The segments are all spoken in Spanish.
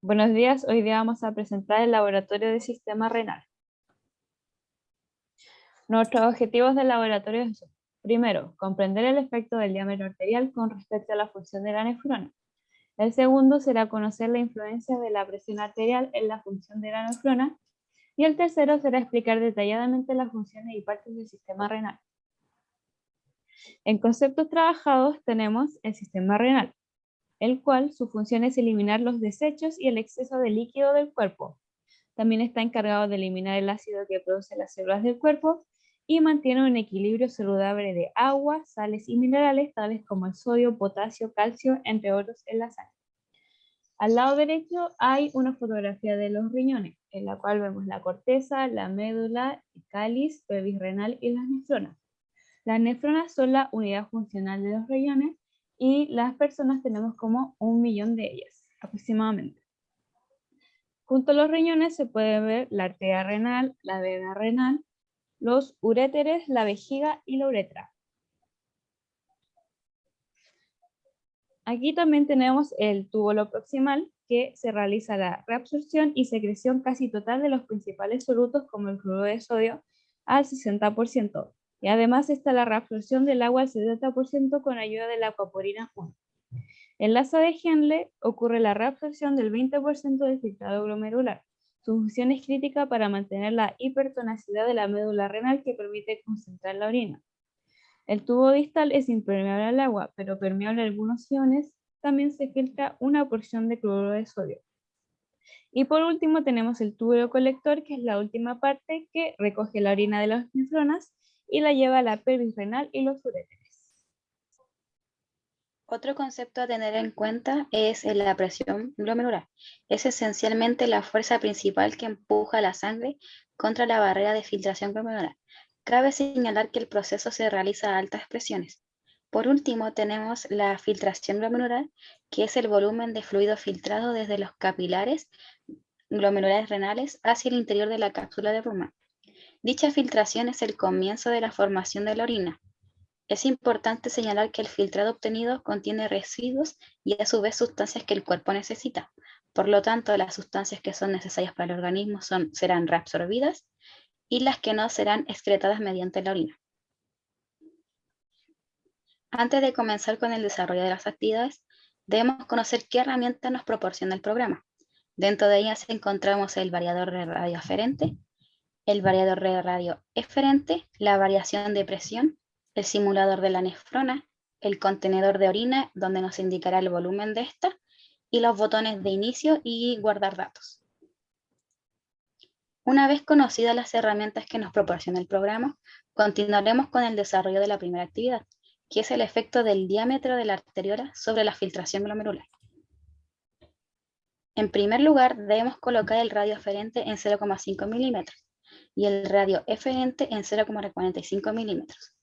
Buenos días, hoy día vamos a presentar el laboratorio de sistema renal. Nuestros objetivos del laboratorio son, primero, comprender el efecto del diámetro arterial con respecto a la función de la nefrona. El segundo será conocer la influencia de la presión arterial en la función de la nefrona. Y el tercero será explicar detalladamente las funciones y partes del sistema renal. En conceptos trabajados tenemos el sistema renal, el cual su función es eliminar los desechos y el exceso de líquido del cuerpo. También está encargado de eliminar el ácido que produce las células del cuerpo y mantiene un equilibrio saludable de agua, sales y minerales tales como el sodio, potasio, calcio, entre otros en la sangre. Al lado derecho hay una fotografía de los riñones, en la cual vemos la corteza, la médula, el cáliz, pelvis renal y las nefronas. Las nefronas son la unidad funcional de los riñones y las personas tenemos como un millón de ellas aproximadamente. Junto a los riñones se puede ver la arteria renal, la vena renal, los uréteres, la vejiga y la uretra. Aquí también tenemos el túbulo proximal que se realiza la reabsorción y secreción casi total de los principales solutos como el cloruro de sodio al 60%, y además está la reabsorción del agua al 70% con ayuda de la acuaporina 1. En la asa de Henle ocurre la reabsorción del 20% del filtrado glomerular. Su función es crítica para mantener la hipertonacidad de la médula renal que permite concentrar la orina. El tubo distal es impermeable al agua, pero permeable a algunos iones. También se filtra una porción de cloruro de sodio. Y por último tenemos el tubo colector, que es la última parte que recoge la orina de las nefronas y la lleva a la pelvis renal y los uréteres. Otro concepto a tener en cuenta es la presión glomerular. Es esencialmente la fuerza principal que empuja la sangre contra la barrera de filtración glomerular. Cabe señalar que el proceso se realiza a altas presiones. Por último, tenemos la filtración glomerular, que es el volumen de fluido filtrado desde los capilares glomerulares renales hacia el interior de la cápsula de pulmón. Dicha filtración es el comienzo de la formación de la orina. Es importante señalar que el filtrado obtenido contiene residuos y a su vez sustancias que el cuerpo necesita. Por lo tanto, las sustancias que son necesarias para el organismo son, serán reabsorbidas y las que no serán excretadas mediante la orina. Antes de comenzar con el desarrollo de las actividades, debemos conocer qué herramientas nos proporciona el programa. Dentro de ellas encontramos el variador de radio aferente, el variador de radio eferente, la variación de presión, el simulador de la nefrona, el contenedor de orina, donde nos indicará el volumen de esta, y los botones de inicio y guardar datos. Una vez conocidas las herramientas que nos proporciona el programa, continuaremos con el desarrollo de la primera actividad, que es el efecto del diámetro de la arteriola sobre la filtración glomerular. En primer lugar, debemos colocar el radio aferente en 0,5 milímetros y el radio eferente en 0,45 milímetros.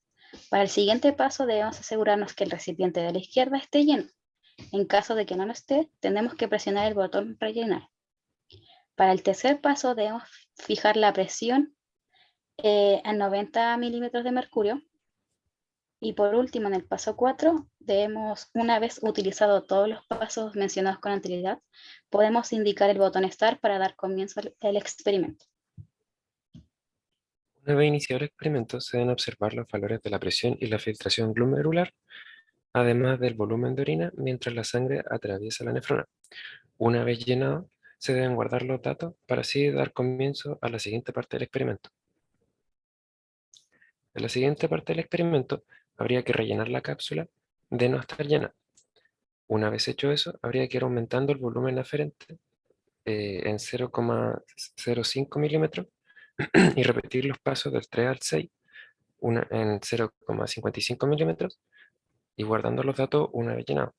Para el siguiente paso debemos asegurarnos que el recipiente de la izquierda esté lleno. En caso de que no lo esté, tendremos que presionar el botón rellenar. Para el tercer paso debemos fijar la presión eh, en 90 milímetros de mercurio. Y por último, en el paso 4, debemos, una vez utilizado todos los pasos mencionados con anterioridad, podemos indicar el botón Start para dar comienzo al experimento. Una vez iniciado el experimento, se deben observar los valores de la presión y la filtración glomerular, además del volumen de orina mientras la sangre atraviesa la nefrona. Una vez llenado, se deben guardar los datos para así dar comienzo a la siguiente parte del experimento. En la siguiente parte del experimento, habría que rellenar la cápsula de no estar llena. Una vez hecho eso, habría que ir aumentando el volumen aferente eh, en 0,05 milímetros y repetir los pasos del 3 al 6 una, en 0,55 milímetros y guardando los datos una vez llenado.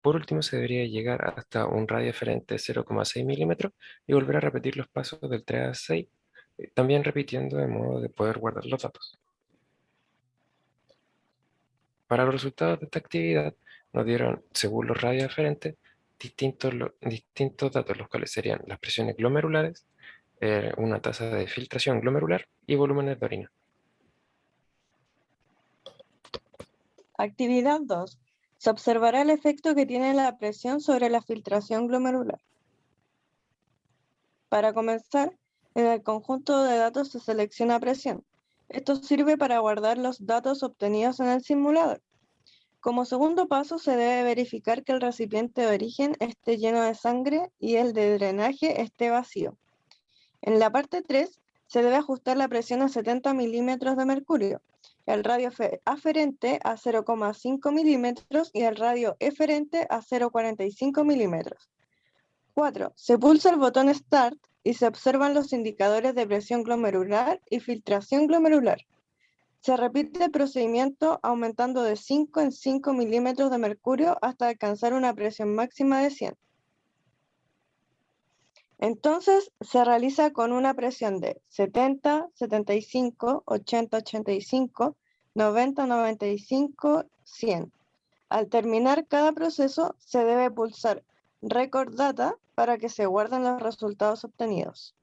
Por último, se debería llegar hasta un radio diferente de 0,6 milímetros y volver a repetir los pasos del 3 al 6, eh, también repitiendo de modo de poder guardar los datos. Para los resultados de esta actividad, nos dieron, según los radios diferentes, distintos, distintos datos, los cuales serían las presiones glomerulares, eh, una tasa de filtración glomerular y volúmenes de orina. Actividad 2. Se observará el efecto que tiene la presión sobre la filtración glomerular. Para comenzar, en el conjunto de datos se selecciona presión. Esto sirve para guardar los datos obtenidos en el simulador. Como segundo paso, se debe verificar que el recipiente de origen esté lleno de sangre y el de drenaje esté vacío. En la parte 3, se debe ajustar la presión a 70 milímetros de mercurio, el radio aferente a 0,5 milímetros y el radio eferente a 0,45 milímetros. 4. Se pulsa el botón Start y se observan los indicadores de presión glomerular y filtración glomerular. Se repite el procedimiento aumentando de 5 en 5 milímetros de mercurio hasta alcanzar una presión máxima de 100. Entonces se realiza con una presión de 70, 75, 80, 85, 90, 95, 100. Al terminar cada proceso se debe pulsar Record Data para que se guarden los resultados obtenidos.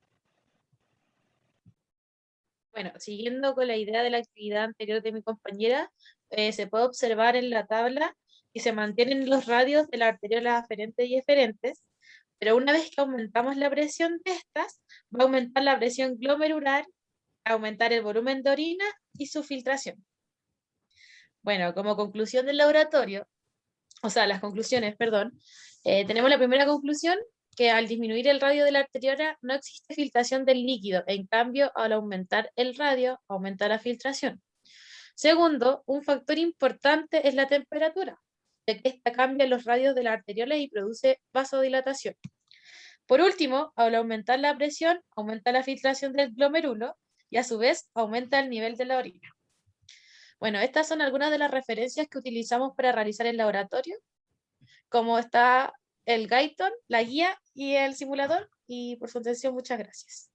Bueno, siguiendo con la idea de la actividad anterior de mi compañera, eh, se puede observar en la tabla que se mantienen los radios de la arteriola aferente y eferentes, pero una vez que aumentamos la presión de estas, va a aumentar la presión glomerular, aumentar el volumen de orina y su filtración. Bueno, como conclusión del laboratorio, o sea, las conclusiones, perdón, eh, tenemos la primera conclusión, que al disminuir el radio de la arteriola no existe filtración del líquido, en cambio, al aumentar el radio, aumenta la filtración. Segundo, un factor importante es la temperatura, de que esta cambia los radios de la arteriola y produce vasodilatación. Por último, al aumentar la presión, aumenta la filtración del glomerulo y a su vez aumenta el nivel de la orina. Bueno, estas son algunas de las referencias que utilizamos para realizar el laboratorio, como está el Gaiton, la guía y el simulador, y por su atención muchas gracias.